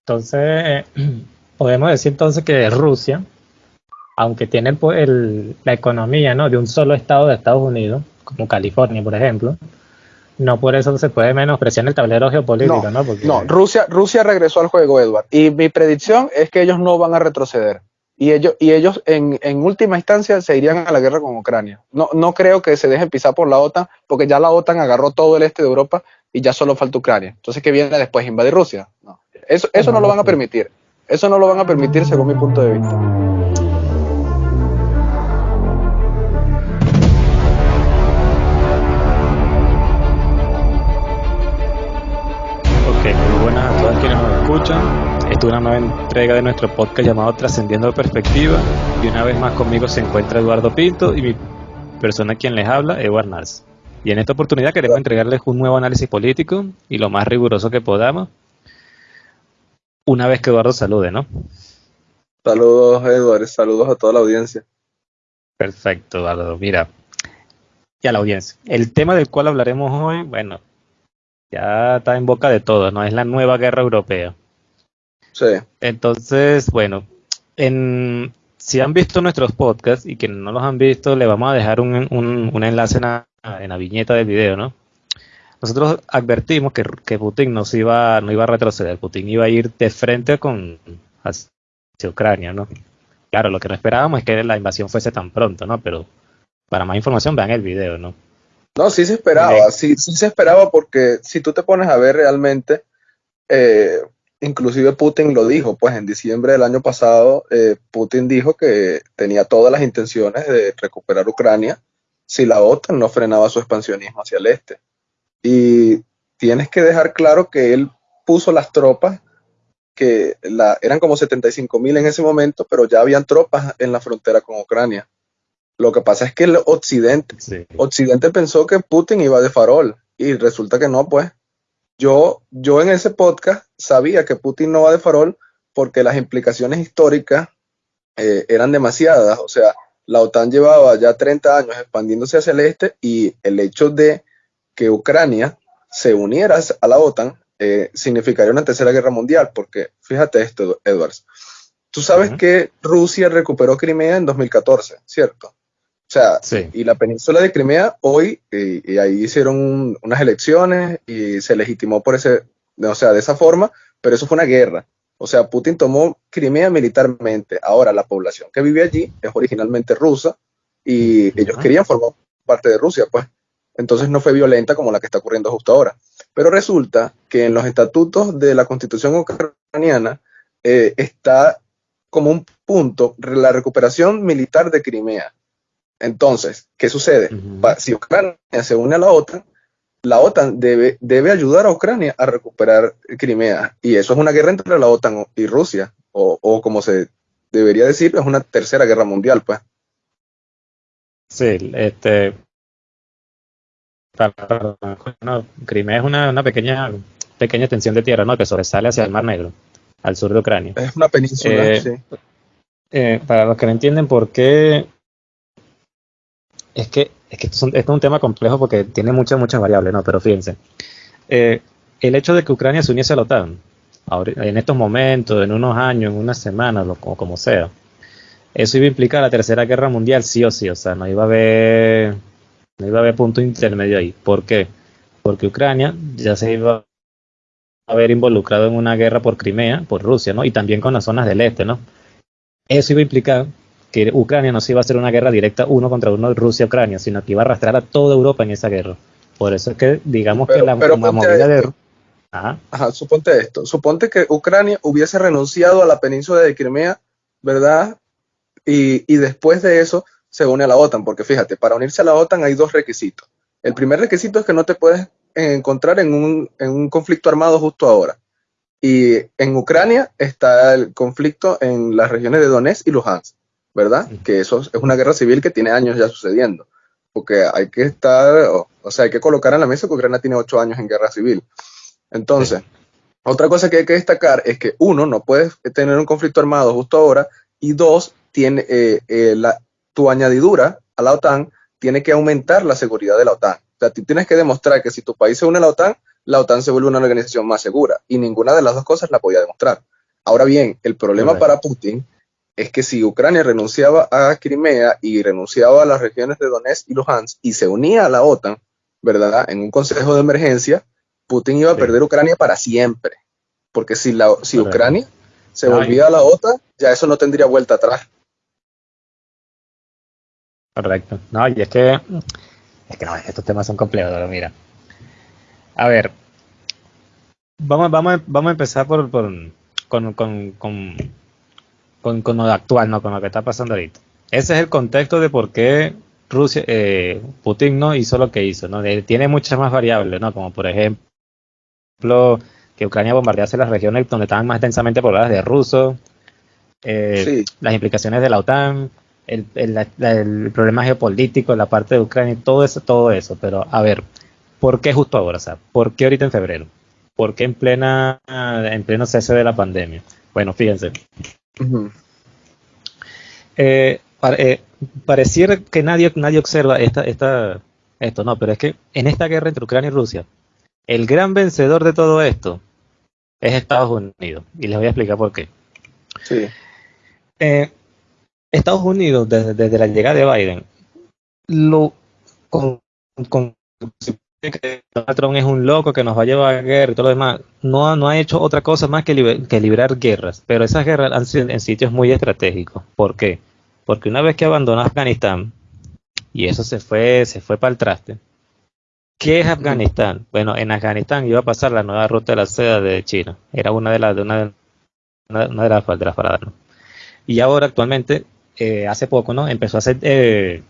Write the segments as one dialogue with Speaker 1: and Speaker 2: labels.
Speaker 1: Entonces, podemos decir entonces que Rusia, aunque tiene el, la economía ¿no? de un solo estado de Estados Unidos, como California, por ejemplo, no por eso se puede menospreciar el tablero geopolítico, ¿no?
Speaker 2: No, Rusia, Rusia regresó al juego, Edward. Y mi predicción es que ellos no van a retroceder. Y ellos, y ellos en, en, última instancia se irían a la guerra con Ucrania. No, no creo que se dejen pisar por la OTAN, porque ya la OTAN agarró todo el este de Europa y ya solo falta Ucrania. Entonces, ¿qué viene después? ¿Invadir Rusia? No. Eso, eso no lo van a permitir. Eso no lo van a permitir según mi punto de vista.
Speaker 1: Ok, muy buenas a todos quienes nos escuchan. Esta es una nueva entrega de nuestro podcast llamado Trascendiendo Perspectiva. Y una vez más conmigo se encuentra Eduardo Pinto y mi persona quien les habla, Eduardo Nars. Y en esta oportunidad queremos entregarles un nuevo análisis político y lo más riguroso que podamos. Una vez que Eduardo salude, ¿no?
Speaker 2: Saludos, Eduardo. Saludos a toda la audiencia.
Speaker 1: Perfecto, Eduardo. Mira, y a la audiencia. El tema del cual hablaremos hoy, bueno, ya está en boca de todos, ¿no? Es la nueva guerra europea. Entonces, bueno, en, si han visto nuestros podcasts y quienes no los han visto, le vamos a dejar un, un, enlace en la, viñeta del video, ¿no? Nosotros advertimos que, que, Putin no, se iba, no iba a retroceder, Putin iba a ir de frente con hacia Ucrania, ¿no? Claro, lo que no esperábamos es que la invasión fuese tan pronto, ¿no? Pero para más información vean el video, ¿no?
Speaker 2: No, sí se esperaba, sí, sí se esperaba porque si tú te pones a ver realmente, eh, Inclusive Putin lo dijo, pues en diciembre del año pasado, eh, Putin dijo que tenía todas las intenciones de recuperar Ucrania si la OTAN no frenaba su expansionismo hacia el este. Y tienes que dejar claro que él puso las tropas, que la, eran como 75 mil en ese momento, pero ya habían tropas en la frontera con Ucrania. Lo que pasa es que el Occidente, Occidente pensó que Putin iba de farol y resulta que no, pues yo, yo en ese podcast sabía que Putin no va de farol porque las implicaciones históricas eh, eran demasiadas. O sea, la OTAN llevaba ya 30 años expandiéndose hacia el este y el hecho de que Ucrania se uniera a la OTAN eh, significaría una tercera guerra mundial, porque fíjate esto, Edwards. Tú sabes que Rusia recuperó Crimea en 2014, ¿cierto? O sea, y la península de Crimea hoy, y, ahí hicieron unas elecciones y se legitimó por ese, o sea, de esa forma, pero eso fue una guerra. O sea, Putin tomó Crimea militarmente. Ahora, la población que vive allí es originalmente rusa y ellos querían formar parte de Rusia, pues. Entonces no fue violenta como la que está ocurriendo justo ahora. Pero resulta que en los estatutos de la constitución ucraniana eh, está como un punto la recuperación militar de Crimea. Entonces, ¿qué sucede? Si Ucrania se une a la OTAN, la OTAN debe, debe ayudar a Ucrania a recuperar Crimea. Y eso es una guerra entre la OTAN y Rusia, o, como se debería decir, es una tercera guerra mundial, pues.
Speaker 1: Sí, este. Crimea es una, pequeña, pequeña extensión de tierra, ¿no? Que sobresale hacia el Mar Negro, al sur de Ucrania.
Speaker 2: Es una península, eh, sí.
Speaker 1: Eh, para los que no entienden por qué es que, es que esto, es un, tema complejo porque tiene muchas, muchas variables, ¿no? Pero fíjense, eh, el hecho de que Ucrania se uniese a la OTAN, en estos momentos, en unos años, en unas semanas, como, como sea, eso iba a implicar la tercera guerra mundial, sí o sí, o sea, no iba a haber, no iba a haber punto intermedio ahí. ¿Por qué? Porque Ucrania ya se iba a haber involucrado en una guerra por Crimea, por Rusia, ¿no? Y también con las zonas del este, ¿no? Eso iba a implicar que Ucrania no se iba a hacer una guerra directa uno contra uno Rusia-Ucrania, sino que iba a arrastrar a toda Europa en esa guerra. Por eso es que digamos que la, movida de...
Speaker 2: Ajá. Ajá, suponte esto, suponte que Ucrania hubiese renunciado a la península de Crimea, ¿verdad? Y, y después de eso se une a la OTAN, porque fíjate, para unirse a la OTAN hay dos requisitos. El primer requisito es que no te puedes encontrar en un, en un conflicto armado justo ahora. Y en Ucrania está el conflicto en las regiones de Donetsk y Luhansk. ¿Verdad? Que eso es una guerra civil que tiene años ya sucediendo. Porque hay que estar, o, sea, hay que colocar en la mesa que Ucrania tiene ocho años en guerra civil. Entonces, otra cosa que hay que destacar es que uno, no puedes tener un conflicto armado justo ahora, y dos, tiene, eh, eh, la, tu añadidura a la OTAN tiene que aumentar la seguridad de la OTAN. O sea, tú tienes que demostrar que si tu país se une a la OTAN, la OTAN se vuelve una organización más segura. Y ninguna de las dos cosas la podía demostrar. Ahora bien, el problema para Putin es que si Ucrania renunciaba a Crimea y renunciaba a las regiones de Donetsk y Luhansk y se unía a la OTAN, ¿verdad? En un consejo de emergencia, Putin iba a perder Ucrania para siempre. Porque si, la, si Ucrania se volvía a la OTAN, ya eso no tendría vuelta atrás.
Speaker 1: Correcto. No, y es que, es que no, estos temas son complejos, pero mira. A ver, vamos, vamos, vamos a empezar por, por con, con, con con, con, lo actual, no con lo que está pasando ahorita. Ese es el contexto de por qué Rusia, eh, Putin no hizo lo que hizo, ¿no? tiene muchas más variables, ¿no? Como por ejemplo que Ucrania bombardease las regiones donde estaban más densamente pobladas de rusos, eh, las implicaciones de la OTAN, el, el, problema geopolítico, la parte de Ucrania, todo eso, todo eso. Pero a ver, ¿por qué justo ahora? O sea, ¿por qué ahorita en febrero? ¿Por qué en plena, en pleno cese de la pandemia? Bueno, fíjense, eh, eh, pareciera que nadie, nadie observa esta, esta, esto, no, pero es que en esta guerra entre Ucrania y Rusia, el gran vencedor de todo esto es Estados Unidos. Y les voy a explicar por qué. Eh, Estados Unidos, desde, la llegada de Biden, lo con, con, que Trump es un loco que nos va a llevar a guerra y todo lo demás, no, no ha hecho otra cosa más que, librar guerras, pero esas guerras han sido en sitios muy estratégicos. ¿Por qué? Porque una vez que abandonó Afganistán, y eso se fue, se fue para el traste, ¿qué es Afganistán? Bueno, en Afganistán iba a pasar la nueva ruta de la seda de China, era una de las de una, de las, de paradas, Y ahora actualmente, eh, hace poco, ¿no? Empezó a hacer eh,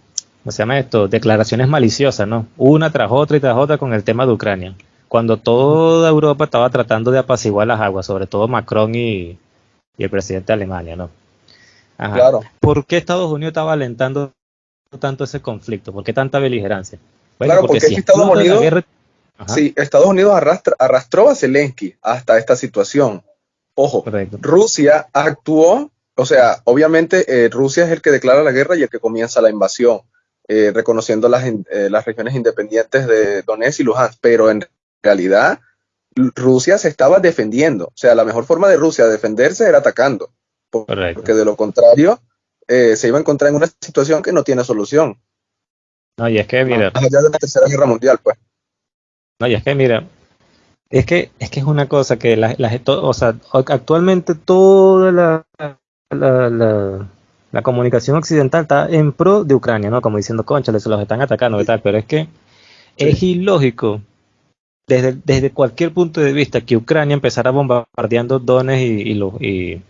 Speaker 1: ¿cómo se llama esto? Declaraciones maliciosas, ¿no? Una tras otra y tras otra con el tema de Ucrania. Cuando toda Europa estaba tratando de apaciguar las aguas, sobre todo Macron y, el presidente de Alemania, ¿no? Claro. ¿Por qué Estados Unidos estaba alentando tanto ese conflicto? ¿Por qué tanta beligerancia?
Speaker 2: claro, porque, si Estados Unidos, sí, Estados Unidos arrastró a Zelensky hasta esta situación. Ojo, Rusia actuó, o sea, obviamente eh, Rusia es el que declara la guerra y el que comienza la invasión. Eh, reconociendo las, eh, las regiones independientes de Donetsk y Luhansk, pero en realidad Rusia se estaba defendiendo. O sea, la mejor forma de Rusia defenderse era atacando, porque de lo contrario eh, se iba a encontrar en una situación que no tiene solución.
Speaker 1: No, y es que, mira.
Speaker 2: Más allá de la Tercera Guerra Mundial, pues.
Speaker 1: No, y es que, mira, es que es que es una cosa que la, o sea, actualmente toda la, la, la comunicación occidental está en pro de Ucrania, ¿no? Como diciendo, concha, se los están atacando y tal, pero es que es ilógico desde, desde cualquier punto de vista que Ucrania empezara bombardeando Donetsk y, y,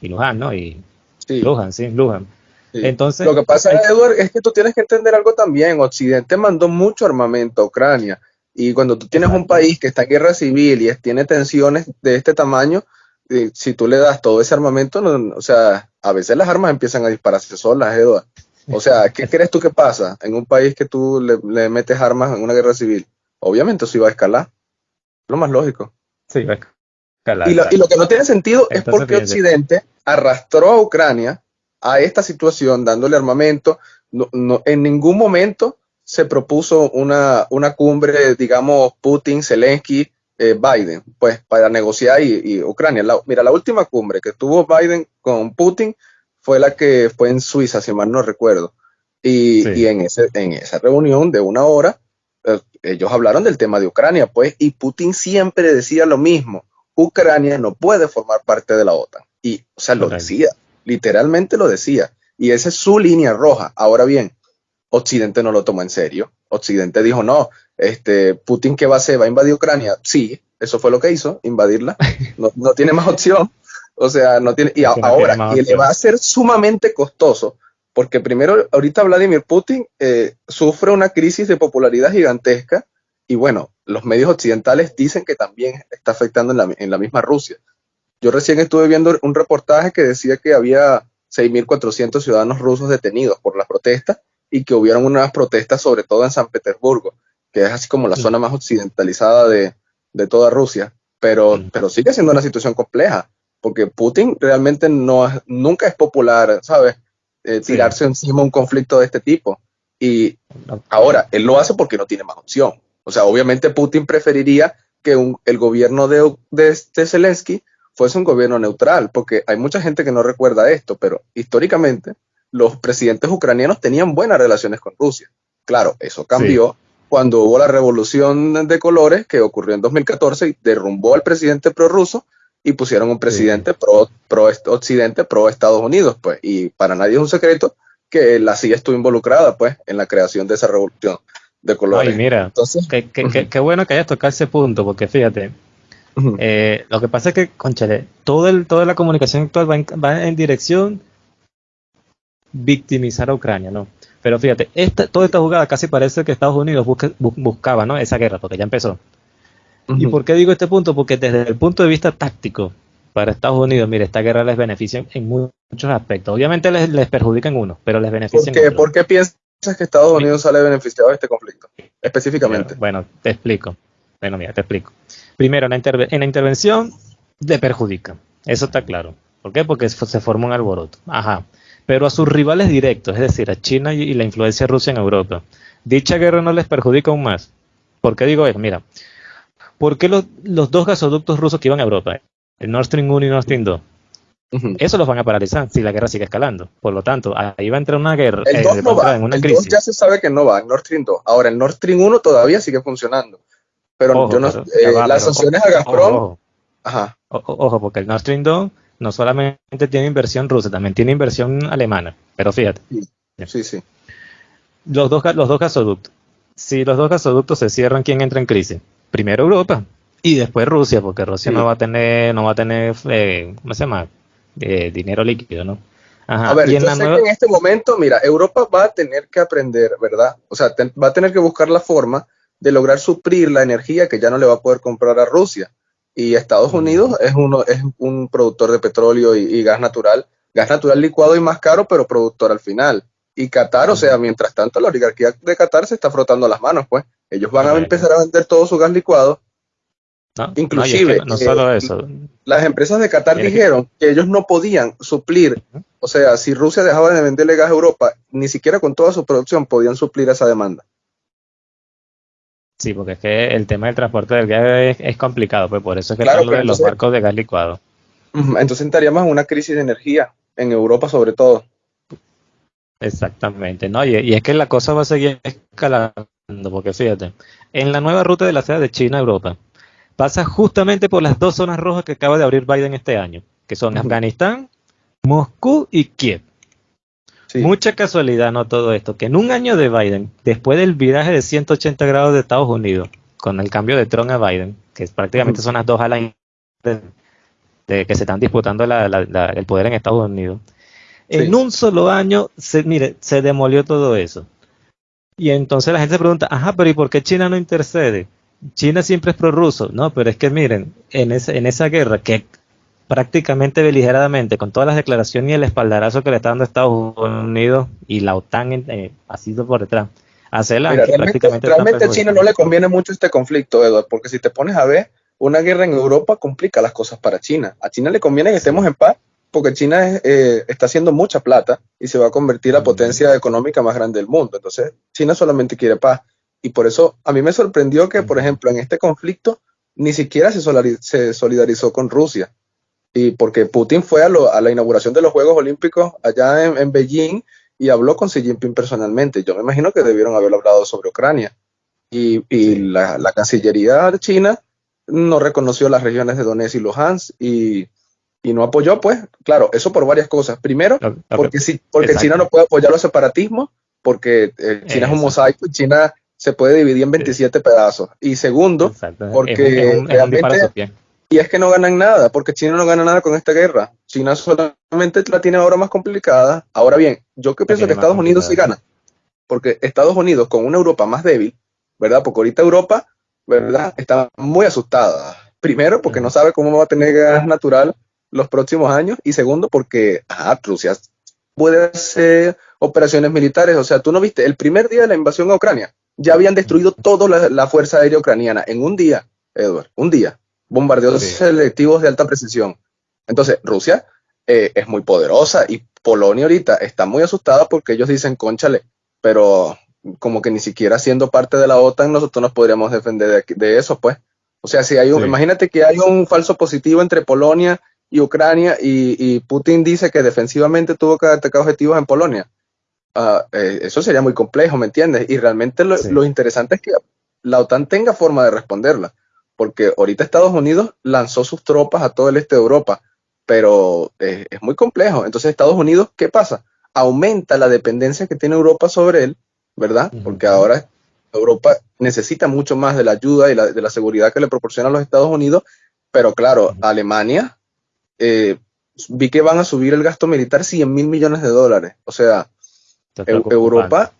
Speaker 1: y, Luhan, ¿no? Y sí. Luhan, sí, Luhan. Entonces,
Speaker 2: lo que pasa, Edward, es que tú tienes que entender algo también. Occidente mandó mucho armamento a Ucrania. Y cuando tú tienes un país que está en guerra civil y tiene tensiones de este tamaño, si tú le das todo ese armamento, o sea, a veces las armas empiezan a dispararse solas, Eduardo. O sea, ¿qué crees tú que pasa en un país que tú le, metes armas en una guerra civil? Obviamente eso iba a escalar. Lo más lógico.
Speaker 1: Sí, va a
Speaker 2: escalar. Y lo, que no tiene sentido es porque Occidente arrastró a Ucrania a esta situación dándole armamento. No, en ningún momento se propuso una, una cumbre, digamos, Putin, Zelensky, eh, Biden, pues para negociar y, Ucrania. mira, la última cumbre que tuvo Biden con Putin fue la que fue en Suiza, si mal no recuerdo. Y, en, ese, en esa reunión de una hora, eh, ellos hablaron del tema de Ucrania, pues, y Putin siempre decía lo mismo, Ucrania no puede formar parte de la OTAN. Y, o sea, lo decía, literalmente lo decía. Y esa es su línea roja. Ahora bien, Occidente no lo tomó en serio. Occidente dijo, no, este, Putin, ¿qué va a hacer? ¿Va a invadir Ucrania? Sí, eso fue lo que hizo, invadirla. No, no tiene más opción. O sea, no tiene. Y ahora, y le va a ser sumamente costoso, porque primero, ahorita Vladimir Putin eh, sufre una crisis de popularidad gigantesca, y bueno, los medios occidentales dicen que también está afectando en la, en la misma Rusia. Yo recién estuve viendo un reportaje que decía que había 6.400 ciudadanos rusos detenidos por las protestas y que hubieron unas protestas sobre todo en San Petersburgo que es así como la zona más occidentalizada de, toda Rusia, pero, pero sigue siendo una situación compleja, porque Putin realmente no nunca es popular, ¿sabes? Eh, tirarse encima un conflicto de este tipo. Y ahora, él lo hace porque no tiene más opción. O sea, obviamente Putin preferiría que el gobierno de, de, Zelensky fuese un gobierno neutral, porque hay mucha gente que no recuerda esto, pero históricamente los presidentes ucranianos tenían buenas relaciones con Rusia. Claro, eso cambió cuando hubo la revolución de colores que ocurrió en 2014 y derrumbó al presidente prorruso y pusieron un presidente pro, pro occidente, pro Estados Unidos, pues. Y para nadie es un secreto que la CIA estuvo involucrada, pues, en la creación de esa revolución de colores.
Speaker 1: Ay, mira, Entonces, qué, bueno que hayas tocado ese punto, porque fíjate, eh, lo que pasa es que, conchale, todo el, toda la comunicación actual va en, va en dirección victimizar a Ucrania, ¿no? Pero fíjate, esta, toda esta jugada casi parece que Estados Unidos buscaba ¿no? esa guerra, porque ya empezó. ¿Y por qué digo este punto? Porque desde el punto de vista táctico, para Estados Unidos, mire, esta guerra les beneficia en muchos aspectos. Obviamente les, les perjudica en uno, pero les beneficia
Speaker 2: ¿Por qué, ¿Por qué piensas que Estados Unidos sale beneficiado de este conflicto? Específicamente.
Speaker 1: bueno, te explico. Bueno, mira, te explico. Primero, en la, en la intervención le perjudica. Eso está claro. ¿Por qué? Porque se forma un alboroto. Ajá pero a sus rivales directos, es decir, a China y la influencia rusa en Europa. Dicha guerra no les perjudica aún más. ¿Por qué digo eso? Mira, ¿por qué los, dos gasoductos rusos que iban a Europa, el Nord Stream 1 y Nord Stream 2, eso los van a paralizar si la guerra sigue escalando. Por lo tanto, ahí va a entrar una guerra.
Speaker 2: El 2 eh, no va. el 2 ya se sabe que no va, el Nord Stream 2. Ahora, el Nord Stream 1 todavía sigue funcionando. Pero yo no, eh, las sanciones a Gazprom.
Speaker 1: Ojo, ajá. ojo, porque el Nord Stream 2 no solamente tiene inversión rusa, también tiene inversión alemana. Pero fíjate.
Speaker 2: Sí, sí.
Speaker 1: Los, dos, los dos gasoductos. Si los dos gasoductos se cierran, ¿quién entra en crisis? Primero Europa y después Rusia, porque Rusia no va a tener, no va a tener, eh, ¿cómo se llama? Eh, dinero líquido, ¿no?
Speaker 2: Ajá. A ver, en, en este momento, mira, Europa va a tener que aprender, ¿verdad? O sea, va a tener que buscar la forma de lograr suplir la energía que ya no le va a poder comprar a Rusia. Y Estados Unidos es, uno, es un productor de petróleo y, gas natural, gas natural licuado y más caro, pero productor al final. Y Qatar, o sea, mientras tanto, la oligarquía de Qatar se está frotando las manos, pues. Ellos van a empezar a vender todo su gas licuado. Inclusive,
Speaker 1: no, solo eso.
Speaker 2: las empresas de Qatar dijeron que... ellos no podían suplir, o sea, si Rusia dejaba de venderle gas a Europa, ni siquiera con toda su producción podían suplir esa demanda.
Speaker 1: Sí, porque es que el tema del transporte del gas es, complicado, pues por eso es que claro, de los barcos de gas licuado.
Speaker 2: Entonces estaríamos en una crisis de energía, en Europa sobre todo.
Speaker 1: Exactamente, ¿no? Y, es que la cosa va a seguir escalando, porque fíjate, en la nueva ruta de la seda de China a Europa, pasa justamente por las dos zonas rojas que acaba de abrir Biden este año, que son Afganistán, Moscú y Kiev. Mucha casualidad, ¿no? Todo esto, que en un año de Biden, después del viraje de 180 grados de Estados Unidos, con el cambio de Trump a Biden, que prácticamente son las dos alas de, que se están disputando el poder en Estados Unidos, en un solo año, se, mire, se demolió todo eso. Y entonces la gente se pregunta, ajá, pero ¿y por qué China no intercede? China siempre es prorruso. No, pero es que miren, en, ese, en esa guerra que prácticamente beligeradamente, con todas las declaraciones y el espaldarazo que le está dando Estados Unidos y la OTAN eh, sido por detrás.
Speaker 2: Hacerla realmente, a China no le conviene mucho este conflicto, Eduardo, porque si te pones a ver, una guerra en Europa complica las cosas para China. A China le conviene que estemos en paz, porque China eh, está haciendo mucha plata y se va a convertir la potencia económica más grande del mundo. Entonces, China solamente quiere paz. Y por eso a mí me sorprendió que, por ejemplo, en este conflicto ni siquiera se solidarizó con Rusia y porque Putin fue a, la inauguración de los Juegos Olímpicos allá en, Beijing y habló con Xi Jinping personalmente. Yo me imagino que debieron haber hablado sobre Ucrania. Y, la, Cancillería de China no reconoció las regiones de Donetsk y Luhansk y, no apoyó, pues, claro, eso por varias cosas. Primero, porque, porque China no puede apoyar los separatismos, porque eh, China es un mosaico y China se puede dividir en 27 pedazos. Y segundo, porque realmente y es que no ganan nada, porque China no gana nada con esta guerra. China solamente la tiene ahora más complicada. Ahora bien, yo que pienso que Estados Unidos sí gana, porque Estados Unidos con una Europa más débil, ¿verdad? Porque ahorita Europa, ¿verdad? Está muy asustada. Primero, porque no sabe cómo va a tener gas natural los próximos años. Y segundo, porque ah, Rusia puede hacer operaciones militares. O sea, tú no viste, el primer día de la invasión a Ucrania, ya habían destruido toda la, la Fuerza Aérea Ucraniana en un día, Edward, un día bombardeos selectivos de alta precisión. Entonces, Rusia eh, es muy poderosa y Polonia ahorita está muy asustada porque ellos dicen, conchale, pero como que ni siquiera siendo parte de la OTAN nosotros nos podríamos defender de, de eso, pues. O sea, si hay un, imagínate que hay un falso positivo entre Polonia y Ucrania y, Putin dice que defensivamente tuvo que atacar objetivos en Polonia. Eh, eso sería muy complejo, ¿me entiendes? Y realmente lo, interesante es que la OTAN tenga forma de responderla, porque ahorita Estados Unidos lanzó sus tropas a todo el este de Europa, pero eh, es muy complejo. Entonces Estados Unidos, ¿qué pasa? Aumenta la dependencia que tiene Europa sobre él, ¿verdad? Porque ahora Europa necesita mucho más de la ayuda y de la seguridad que le proporcionan los Estados Unidos, pero claro, Alemania, eh, vi que van a subir el gasto militar 100 mil millones de dólares. O sea, Europa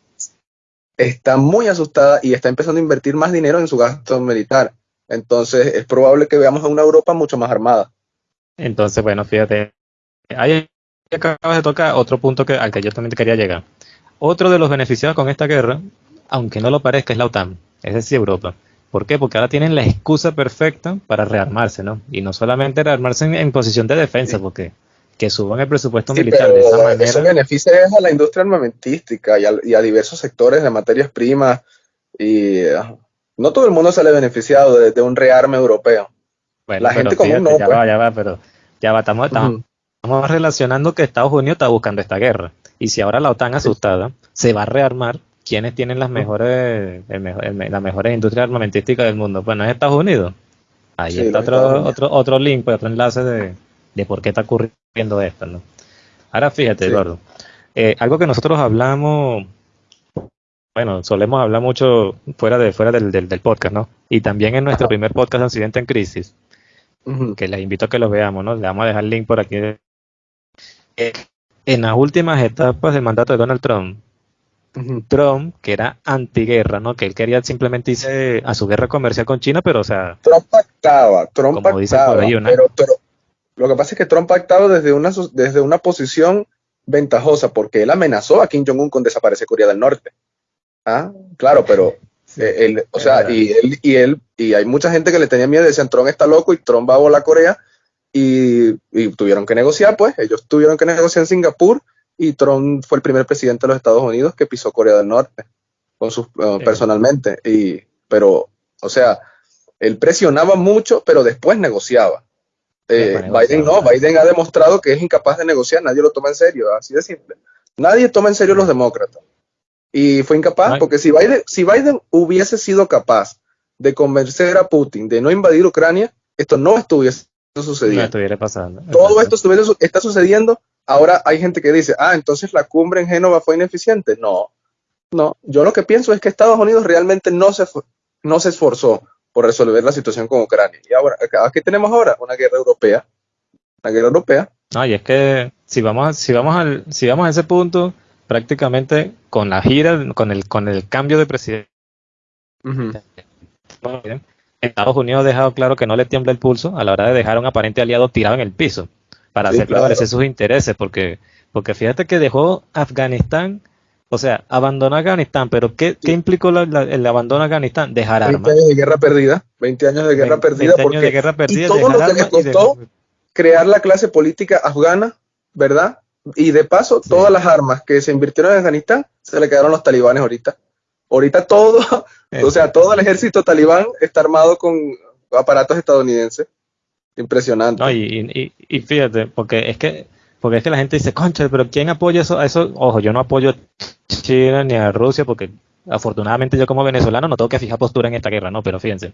Speaker 2: está muy asustada y está empezando a invertir más dinero en su gasto militar. Entonces es probable que veamos a una Europa mucho más armada.
Speaker 1: Entonces, bueno, fíjate, ahí acabas de tocar otro punto que, al que yo también quería llegar. Otro de los beneficiados con esta guerra aunque no lo parezca, es la OTAN, es decir, Europa. ¿Por qué? Porque ahora tienen la excusa perfecta para rearmarse, ¿no? Y no solamente rearmarse en, posición de defensa, porque que suban el presupuesto militar de esa manera.
Speaker 2: Eso beneficia a la industria armamentística y a, diversos sectores de materias primas. Y ah, no todo el mundo sale beneficiado de, un rearme europeo.
Speaker 1: Bueno, la gente común no. Ya pues. va, ya va, pero ya va, estamos, estamos relacionando que Estados Unidos está buscando esta guerra. Y si ahora la OTAN asustada se va a rearmar, ¿quiénes tienen las mejores, las mejores industrias armamentísticas del mundo? Bueno, es Estados Unidos. Ahí está otro, otro, otro link, pues, otro enlace de, de, por qué está ocurriendo esto, ¿no? Ahora fíjate, Eduardo, eh, algo que nosotros hablamos, bueno, solemos hablar mucho fuera de fuera del, del, podcast, ¿no? Y también en nuestro primer podcast Accidente en Crisis, que les invito a que lo veamos, ¿no? Le vamos a dejar el link por aquí. Eh, en las últimas etapas del mandato de Donald Trump, Trump, que era antiguerra, ¿no? Que él quería simplemente irse a su guerra comercial con China, pero o sea...
Speaker 2: Trump pactaba, Trump pactaba, pero, lo que pasa es que Trump pactaba desde una, desde una posición ventajosa, porque él amenazó a Kim Jong-un con desaparecer Corea del Norte. Ah, claro, pero... Eh, él, o sea, y él, y él, y hay mucha gente que le tenía miedo, decían, Trump está loco y Trump va a volar a Corea, y, y tuvieron que negociar, pues, ellos tuvieron que negociar en Singapur, y Trump fue el primer presidente de los Estados Unidos que pisó Corea del Norte con sus, eh, personalmente. Y, pero, o sea, él presionaba mucho, pero después negociaba. Eh, Biden no, Biden ha demostrado que es incapaz de negociar, nadie lo toma en serio, así de simple. Nadie toma en serio a los demócratas. Y fue incapaz, porque si Biden, si Biden hubiese sido capaz de convencer a Putin de no invadir Ucrania, esto no estuviese sucediendo. No
Speaker 1: estuviera pasando.
Speaker 2: Todo esto está sucediendo Ahora hay gente que dice, ah, entonces la cumbre en Génova fue ineficiente. No, no. Yo lo que pienso es que Estados Unidos realmente no se, no se esforzó por resolver la situación con Ucrania. Y ahora, ¿qué tenemos ahora? Una guerra europea. Una guerra europea.
Speaker 1: No, y es que si vamos, si vamos, al, si vamos a ese punto, prácticamente con la gira, con el, con el cambio de presidente, Estados Unidos ha dejado claro que no le tiembla el pulso a la hora de dejar a un aparente aliado tirado en el piso para hacer prevalecer sus intereses, porque, porque fíjate que dejó Afganistán, o sea, abandonó Afganistán, pero ¿qué, ¿qué implicó el abandono de Afganistán? Dejar armas.
Speaker 2: 20 años de guerra perdida, 20 años de guerra perdida.
Speaker 1: 20 años de guerra perdida,
Speaker 2: y todo lo que le costó crear la clase política afgana, ¿verdad? Y de paso, todas las armas que se invirtieron en Afganistán se le quedaron los talibanes ahorita. Ahorita todo, o sea, todo el ejército talibán está armado con aparatos estadounidenses. Impresionante.
Speaker 1: No, y, y, fíjate, porque es que porque es que la gente dice, concha, pero ¿quién apoya eso? eso? Ojo, yo no apoyo a China ni a Rusia porque afortunadamente yo como venezolano no tengo que fijar postura en esta guerra, ¿no? Pero fíjense,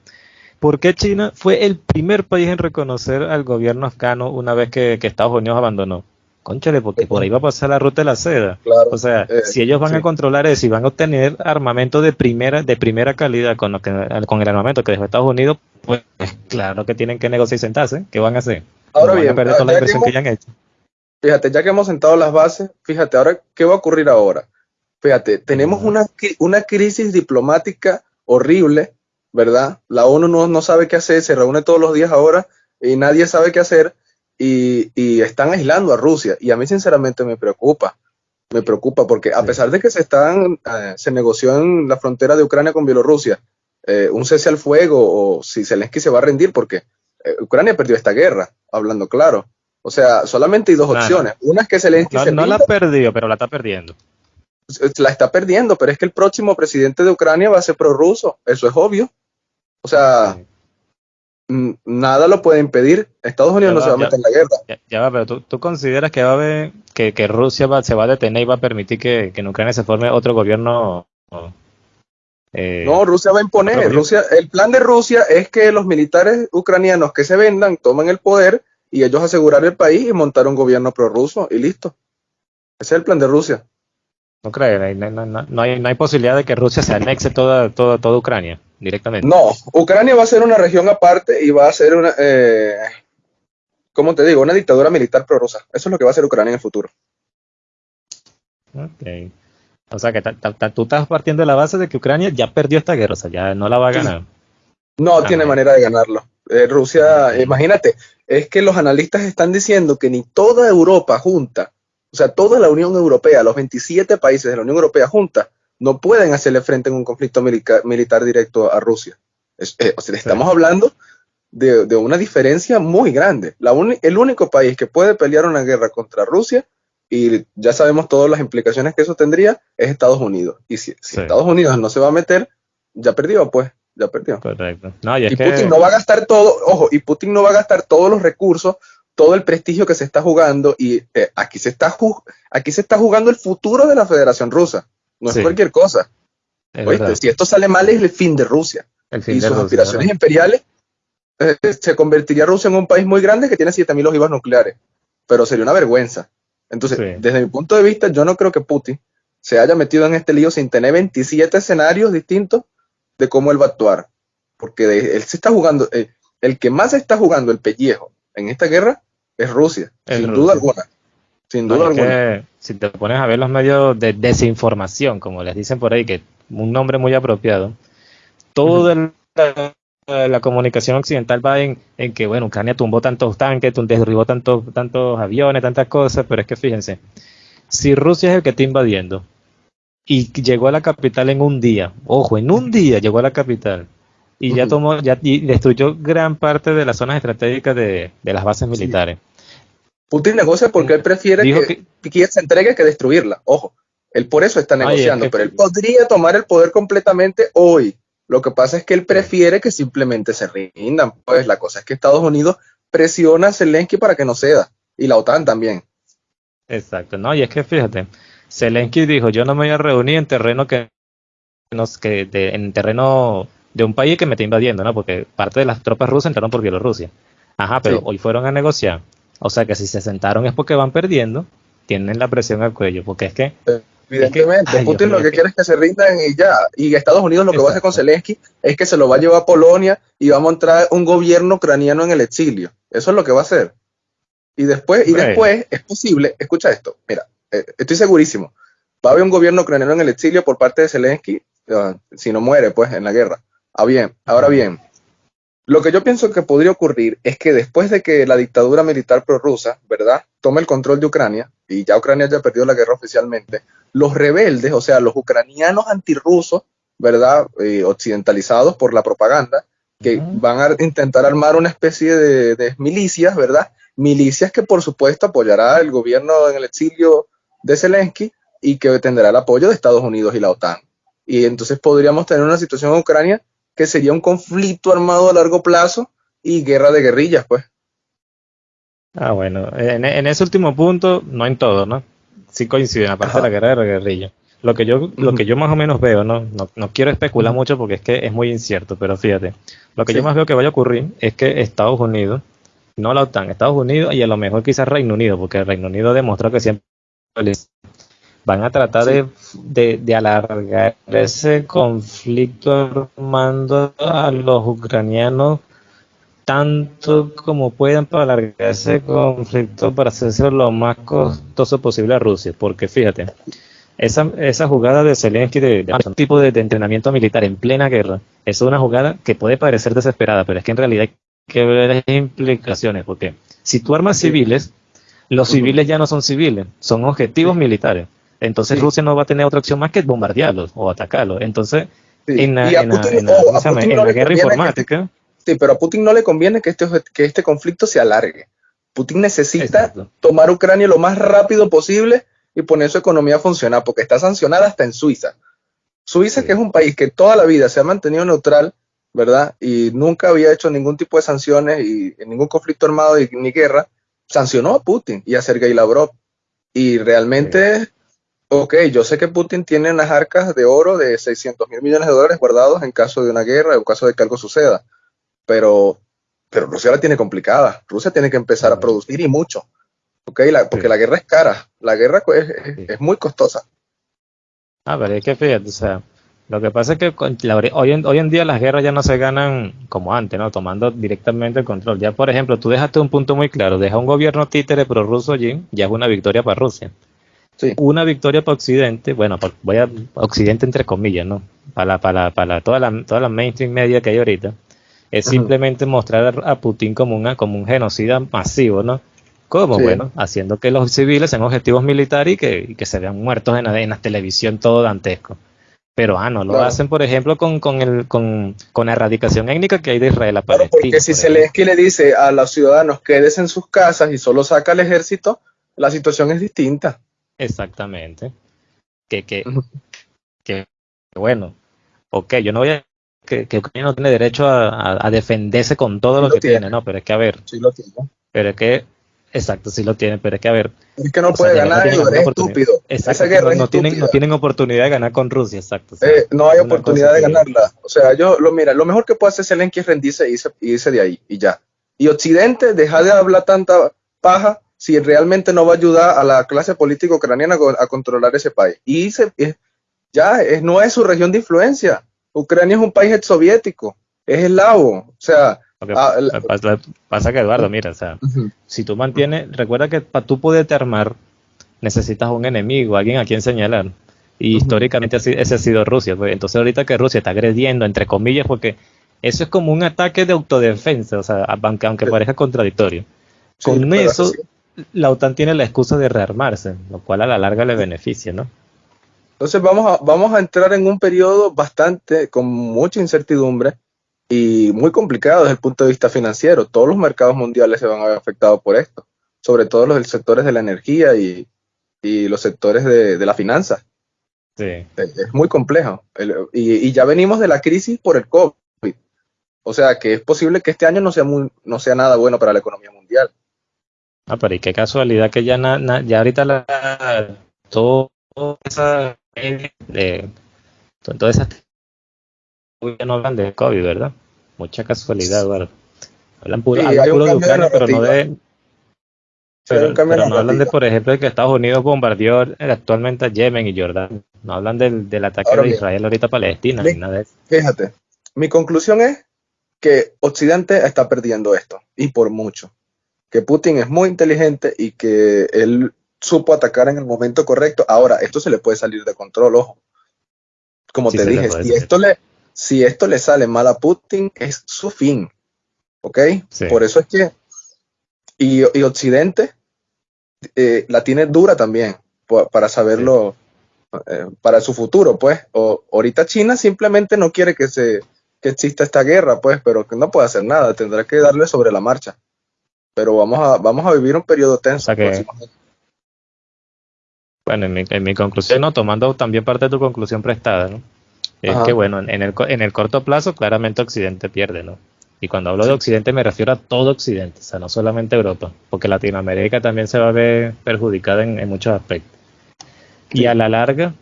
Speaker 1: ¿por qué China fue el primer país en reconocer al gobierno afgano una vez que, Estados Unidos abandonó? Conchale, porque por ahí va a pasar la ruta de la seda. o sea, eh, si ellos van a controlar eso y van a obtener armamento de primera, de primera calidad con, lo que, con el armamento que dejó Estados Unidos, pues claro que tienen que negociar y sentarse. ¿Qué van a hacer?
Speaker 2: Ahora bien, toda la inversión que, ya han hecho. Fíjate, ya que hemos sentado las bases, fíjate, ahora, ¿qué va a ocurrir ahora? Fíjate, tenemos una, una crisis diplomática horrible, ¿verdad? La ONU no, no, sabe qué hacer, se reúne todos los días ahora y nadie sabe qué hacer y, y, están aislando a Rusia. Y a mí sinceramente me preocupa, me preocupa porque a pesar de que se, están, eh, se negoció en la frontera de Ucrania con Bielorrusia, eh, un cese al fuego o si Zelensky se va a rendir, porque eh, Ucrania perdió esta guerra, hablando claro. O sea, solamente hay dos opciones. Una es que Zelensky
Speaker 1: no,
Speaker 2: se
Speaker 1: No la ha perdido, pero la está perdiendo.
Speaker 2: La está perdiendo, pero es que el próximo presidente de Ucrania va a ser prorruso, eso es obvio. O sea, nada lo puede impedir. Estados Unidos no se va a meter en la guerra.
Speaker 1: Ya, va, pero ¿tú, consideras que va a haber, que, Rusia se va a detener y va a permitir que, en Ucrania se forme otro gobierno?
Speaker 2: Eh, no, Rusia va a imponer. Rusia, el plan de Rusia es que los militares ucranianos que se vendan tomen el poder y ellos asegurar el país y montar un gobierno prorruso y listo. Ese es el plan de Rusia.
Speaker 1: No creo, no, hay, no hay posibilidad de que Rusia se anexe toda, toda, toda Ucrania directamente.
Speaker 2: No, Ucrania va a ser una región aparte y va a ser una, eh, ¿cómo te digo? Una dictadura militar prorrusa. Eso es lo que va a ser Ucrania en el futuro.
Speaker 1: Ok. O sea que tú estás partiendo de la base de que Ucrania ya perdió esta guerra, o sea, ya no la va a ganar.
Speaker 2: No tiene manera de ganarlo. Eh, Rusia, imagínate, es que los analistas están diciendo que ni toda Europa junta, o sea, toda la Unión Europea, los 27 países de la Unión Europea junta, no pueden hacerle frente en un conflicto militar, directo a Rusia. Eh, o sea, estamos hablando de, una diferencia muy grande. el único país que puede pelear una guerra contra Rusia, y ya sabemos todas las implicaciones que eso tendría, es Estados Unidos. Y si, Estados Unidos no se va a meter, ya perdió, pues, ya perdió.
Speaker 1: Correcto.
Speaker 2: y, Putin no va a gastar todo, ojo, y Putin no va a gastar todos los recursos, todo el prestigio que se está jugando, y eh, aquí, se está aquí se está jugando el futuro de la Federación Rusa. No es cualquier cosa. si esto sale mal es el fin de Rusia. y sus aspiraciones imperiales eh, se convertiría Rusia en un país muy grande que tiene 7.000 ojivas nucleares. Pero sería una vergüenza. Entonces, desde mi punto de vista, yo no creo que Putin se haya metido en este lío sin tener 27 escenarios distintos de cómo él va a actuar. Porque él se está jugando, eh, el que más está jugando el pellejo en esta guerra es Rusia, sin duda alguna. Sin duda alguna.
Speaker 1: si te pones a ver los medios de desinformación, como les dicen por ahí, que un nombre muy apropiado, toda la, comunicación occidental va en, que, bueno, Ucrania tumbó tantos tanques, derribó tantos, tantos aviones, tantas cosas, pero es que fíjense, si Rusia es el que está invadiendo y llegó a la capital en un día, ojo, en un día llegó a la capital, y ya tomó, ya destruyó gran parte de las zonas estratégicas de, las bases militares.
Speaker 2: Putin negocia porque él prefiere que, Kiev se entregue que destruirla. Ojo, él por eso está negociando, pero él podría tomar el poder completamente hoy. Lo que pasa es que él prefiere que simplemente se rindan. Pues la cosa es que Estados Unidos presiona a Zelensky para que no ceda y la OTAN también.
Speaker 1: Exacto, no, y es que fíjate, Zelensky dijo, yo no me voy a reunir en terreno que, que en terreno de un país que me está invadiendo, ¿no? Porque parte de las tropas rusas entraron por Bielorrusia. Ajá, pero hoy fueron a negociar o sea que si se sentaron es porque van perdiendo, tienen la presión al cuello, porque es que...
Speaker 2: Evidentemente, Putin lo que quiere es que se rindan y ya. Y Estados Unidos lo que va a hacer con Zelensky es que se lo va a llevar a Polonia y va a montar un gobierno ucraniano en el exilio. Eso es lo que va a hacer. Y después, y después es posible, escucha esto, mira, eh, estoy segurísimo, va a haber un gobierno ucraniano en el exilio por parte de Zelensky, ah, si no muere, pues, en la guerra. Ah, bien, ahora bien, lo que yo pienso que podría ocurrir es que después de que la dictadura militar prorrusa, ¿verdad?, tome el control de Ucrania, y ya Ucrania haya perdido la guerra oficialmente, los rebeldes, o sea, los ucranianos antirrusos, ¿verdad?, eh, occidentalizados por la propaganda, que van a intentar armar una especie de, milicias, ¿verdad? Milicias que por supuesto apoyará el gobierno en el exilio de Zelensky y que tendrá el apoyo de Estados Unidos y la OTAN. Y entonces podríamos tener una situación en Ucrania que sería un conflicto armado a largo plazo y guerra de guerrillas, pues.
Speaker 1: Ah, bueno, en, ese último punto, no en todo, ¿no? Sí coinciden, aparte de la guerra de guerrillas. Lo que yo, lo que yo más o menos veo, ¿no? No, quiero especular mucho porque es que es muy incierto, pero fíjate, lo que yo más veo que vaya a ocurrir es que Estados Unidos, no la OTAN, Estados Unidos y a lo mejor quizás Reino Unido, porque el Reino Unido demostró que siempre van a tratar de, de, alargar ese conflicto armando a los ucranianos tanto como puedan para alargar ese conflicto para hacerse lo más costoso posible a Rusia, porque fíjate, esa, esa jugada de Zelensky de, de, tipo de, entrenamiento militar en plena guerra, es una jugada que puede parecer desesperada, pero es que en realidad hay que ver las implicaciones, porque si tú armas civiles, los civiles ya no son civiles, son objetivos militares. Entonces Rusia no va a tener otra opción más que bombardearlos o atacarlos. Entonces, en, la, guerra informática...
Speaker 2: sí, pero a Putin no le conviene que este, que este conflicto se alargue. Putin necesita tomar Ucrania lo más rápido posible y poner su economía a funcionar, porque está sancionada hasta en Suiza. Suiza, que es un país que toda la vida se ha mantenido neutral, ¿verdad? Y nunca había hecho ningún tipo de sanciones y en ningún conflicto armado ni guerra, sancionó a Putin y a Sergei Lavrov. Y realmente, ok, yo sé que Putin tiene unas arcas de oro de 600 mil millones de dólares guardados en caso de una guerra, en caso de que algo suceda, pero, pero Rusia la tiene complicada. Rusia tiene que empezar a producir y mucho, ok, porque la guerra es cara, la guerra es, es muy costosa.
Speaker 1: Ah, pero es que fíjate, o sea, lo que pasa es que hoy, en, hoy en día las guerras ya no se ganan como antes, ¿no? Tomando directamente el control. Ya, por ejemplo, tú dejaste un punto muy claro, deja un gobierno títere prorruso allí, ya es una victoria para Rusia. Sí. Una victoria para Occidente, bueno, voy a Occidente entre comillas, ¿no? Para, para, para toda la, toda la mainstream media que hay ahorita, es simplemente mostrar a Putin como, una, como un genocida masivo, ¿no? Como, bueno, haciendo que los civiles sean objetivos militares y que, que se vean muertos en, en la televisión todo dantesco. Pero ah, no lo hacen, por ejemplo, con, con, el, con, con la erradicación étnica que hay de Israel a
Speaker 2: Palestina. porque si Zelensky le dice a los ciudadanos quédense en sus casas y solo saca al ejército, la situación es distinta.
Speaker 1: Exactamente. Que, que, que bueno, ok, yo no voy a que, que Ucrania no tiene derecho a, a, defenderse con todo lo, que tiene. no, pero es que a ver,
Speaker 2: sí lo tiene.
Speaker 1: pero es que Exacto, sí lo tienen, pero es que a ver.
Speaker 2: Es que no puede ganar no es estúpido.
Speaker 1: Exacto, Esa guerra no, tienen, no tienen oportunidad de ganar con Rusia, exacto.
Speaker 2: Eh, no hay oportunidad de ganarla. O sea, yo, lo mira, lo mejor que puede hacer Zelensky es rendirse y irse, irse de ahí y ya. Y Occidente, deja de hablar tanta paja si realmente no va a ayudar a la clase política ucraniana a controlar ese país. Y ya es, no es su región de influencia. Ucrania es un país soviético, es eslavo. O sea,
Speaker 1: Ah, pasa, que Eduardo, mira, o sea, si tú mantienes, recuerda que para tú poderte armar, necesitas un enemigo, alguien a quien señalar. Y históricamente ese ha sido Rusia. Pues. Entonces ahorita que Rusia está agrediendo, entre comillas, porque eso es como un ataque de autodefensa, o sea, aunque, aunque parezca contradictorio. Con eso, la OTAN tiene la excusa de rearmarse, lo cual a la larga le beneficia, ¿no?
Speaker 2: Entonces vamos a, vamos a entrar en un periodo bastante, con mucha incertidumbre, y muy complicado desde el punto de vista financiero. Todos los mercados mundiales se van a ver afectados por esto, sobre todo los sectores de la energía y, los sectores de, la finanza. Sí. Es, muy complejo. y, ya venimos de la crisis por el COVID. O sea que es posible que este año no sea, muy, no sea nada bueno para la economía mundial.
Speaker 1: Ah, pero y qué casualidad que ya, ya ahorita la, todo esa... De, toda esa ya no hablan de COVID, ¿verdad? Mucha casualidad, Eduardo. Hablan puro, de Ucrania, pero no de... Pero, no hablan de, por ejemplo, de que Estados Unidos bombardeó actualmente a Yemen y Jordán. No hablan del, del ataque de Israel ahorita a Palestina, ni nada de eso.
Speaker 2: Fíjate, mi conclusión es que Occidente está perdiendo esto, y por mucho. Que Putin es muy inteligente y que él supo atacar en el momento correcto. Ahora, esto se le puede salir de control, ojo. Como te dije, si esto le, si esto le sale mal a Putin, es su fin. ¿Ok? Por eso es que. Y, Occidente eh, la tiene dura también, para saberlo, eh, para su futuro, pues. O, ahorita China simplemente no quiere que, se, que exista esta guerra, pues, pero que no puede hacer nada, tendrá que darle sobre la marcha. Pero vamos a, vamos a vivir un periodo tenso.
Speaker 1: bueno, en mi, en mi conclusión, no, tomando también parte de tu conclusión prestada, ¿no? Es que bueno, en el, en el corto plazo claramente Occidente pierde, ¿no? Y cuando hablo de Occidente me refiero a todo Occidente, o sea, no solamente Europa, porque Latinoamérica también se va a ver perjudicada en, muchos aspectos. Y a la larga,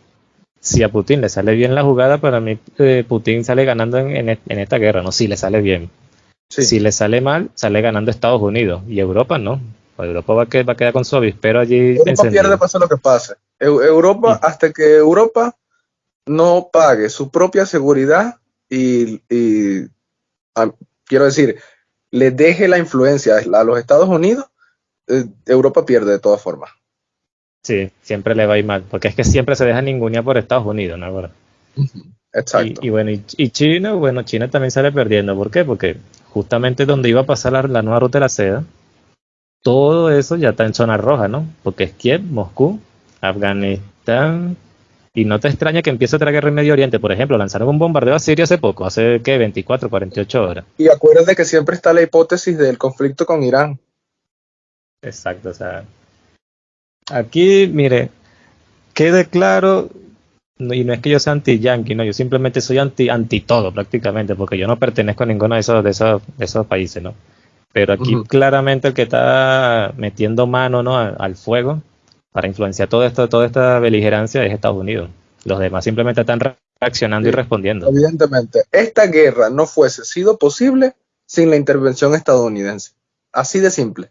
Speaker 1: si a Putin le sale bien la jugada, para mí eh, Putin sale ganando en, en, esta guerra, ¿no? Si le sale bien. Si le sale mal, sale ganando Estados Unidos y Europa no. Europa va a, quedar, va a quedar con su avispero allí.
Speaker 2: Europa pierde pase lo que pase. Europa, hasta que Europa no pague su propia seguridad y, quiero decir, le deje la influencia a los Estados Unidos, eh, Europa pierde de todas formas.
Speaker 1: Sí, siempre le va a ir mal, porque es que siempre se deja ninguna por Estados Unidos, ¿no?
Speaker 2: Exacto.
Speaker 1: Y, bueno, y, China, bueno, China también sale perdiendo. ¿Por qué? Porque justamente donde iba a pasar la, la, nueva ruta de la seda, todo eso ya está en zona roja, ¿no? Porque es Kiev, Moscú, Afganistán, y no te extraña que empiece otra guerra en Medio Oriente. Por ejemplo, lanzaron un bombardeo a Siria hace poco, hace ¿qué? 24, 48 horas.
Speaker 2: Y acuérdate que siempre está la hipótesis del conflicto con Irán.
Speaker 1: Exacto, o sea. Aquí, mire, quede claro y no es que yo sea anti-yankee, no, yo simplemente soy anti, anti todo prácticamente, porque yo no pertenezco a ninguno de esos, de esos, de esos países, ¿no? Pero aquí claramente el que está metiendo mano ¿no? al, fuego para influenciar todo esto, toda esta beligerancia es Estados Unidos. Los demás simplemente están reaccionando y respondiendo.
Speaker 2: Evidentemente, esta guerra no fuese sido posible sin la intervención estadounidense. Así de simple.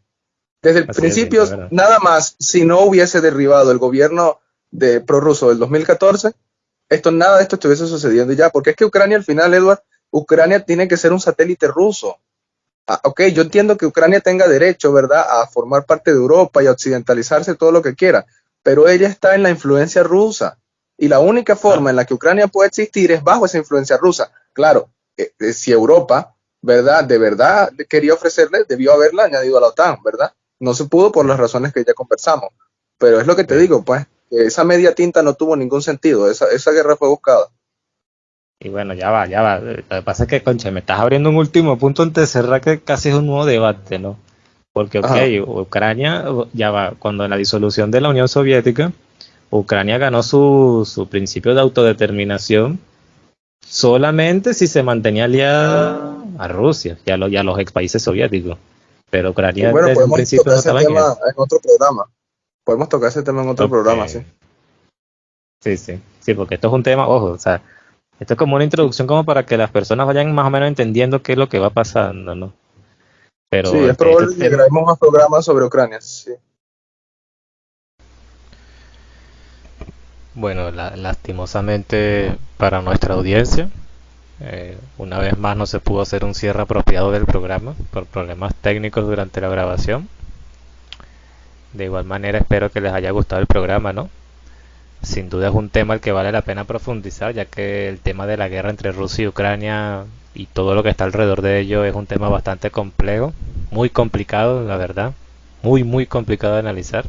Speaker 2: Desde el principio, nada más, si no hubiese derribado el gobierno de prorruso del 2014, esto, nada de esto estuviese sucediendo ya, porque es que Ucrania al final, Edward, Ucrania tiene que ser un satélite ruso. Ah, ok, yo entiendo que Ucrania tenga derecho, ¿verdad?, a formar parte de Europa y a occidentalizarse todo lo que quiera, pero ella está en la influencia rusa. Y la única forma en la que Ucrania puede existir es bajo esa influencia rusa. Claro, eh, eh, si Europa, ¿verdad?, de verdad quería ofrecerle, debió haberla añadido a la OTAN, ¿verdad? No se pudo por las razones que ya conversamos. Pero es lo que te digo, pues, esa media tinta no tuvo ningún sentido, esa, esa guerra fue buscada.
Speaker 1: Y bueno, ya va, ya va. Lo que pasa es que, concha, me estás abriendo un último punto antes de cerrar que casi es un nuevo debate, ¿no? Porque, ok, Ucrania, ya va, cuando en la disolución de la Unión Soviética, Ucrania ganó su, su principio de autodeterminación solamente si se mantenía aliada a Rusia y a, los, los ex países soviéticos. Pero Ucrania
Speaker 2: desde un principio no estaba en, en otro programa. Podemos tocar ese tema en otro programa, sí.
Speaker 1: Sí, sí, sí, porque esto es un tema, ojo, o sea, esto es como una introducción como para que las personas vayan más o menos entendiendo qué es lo que va pasando, ¿no?
Speaker 2: Pero sí, es este, probable este que grabemos más programas sobre Ucrania, sí.
Speaker 1: Bueno, lastimosamente para nuestra audiencia, eh, una vez más no se pudo hacer un cierre apropiado del programa por problemas técnicos durante la grabación. De igual manera espero que les haya gustado el programa, ¿no? Sin duda es un tema al que vale la pena profundizar, ya que el tema de la guerra entre Rusia y Ucrania y todo lo que está alrededor de ello es un tema bastante complejo, muy complicado, la verdad, muy, muy complicado de analizar.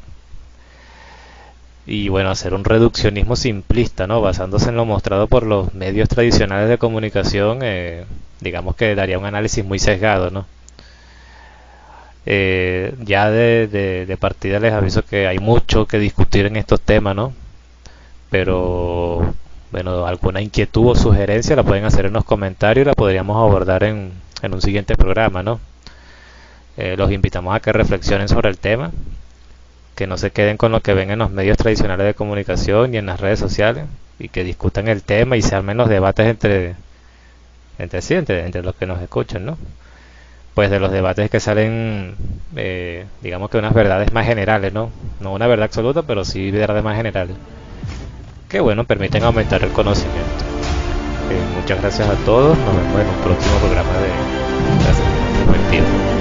Speaker 1: Y bueno, hacer un reduccionismo simplista, ¿no? Basándose en lo mostrado por los medios tradicionales de comunicación, eh, digamos que daría un análisis muy sesgado, ¿no? Eh, ya de, partida les aviso que hay mucho que discutir en estos temas, ¿no? Pero bueno, alguna inquietud o sugerencia la pueden hacer en los comentarios y la podríamos abordar en, en un siguiente programa, ¿no? Eh, los invitamos a que reflexionen sobre el tema, que no se queden con lo que ven en los medios tradicionales de comunicación y en las redes sociales y que discutan el tema y se armen los debates entre entre sí, entre, entre los que nos escuchan, ¿no? Pues de los debates que salen, eh, digamos que unas verdades más generales, ¿no? No una verdad absoluta, pero sí verdades más generales. Que bueno, permiten aumentar el conocimiento. Eh, muchas gracias a todos, nos vemos en un próximo programa de la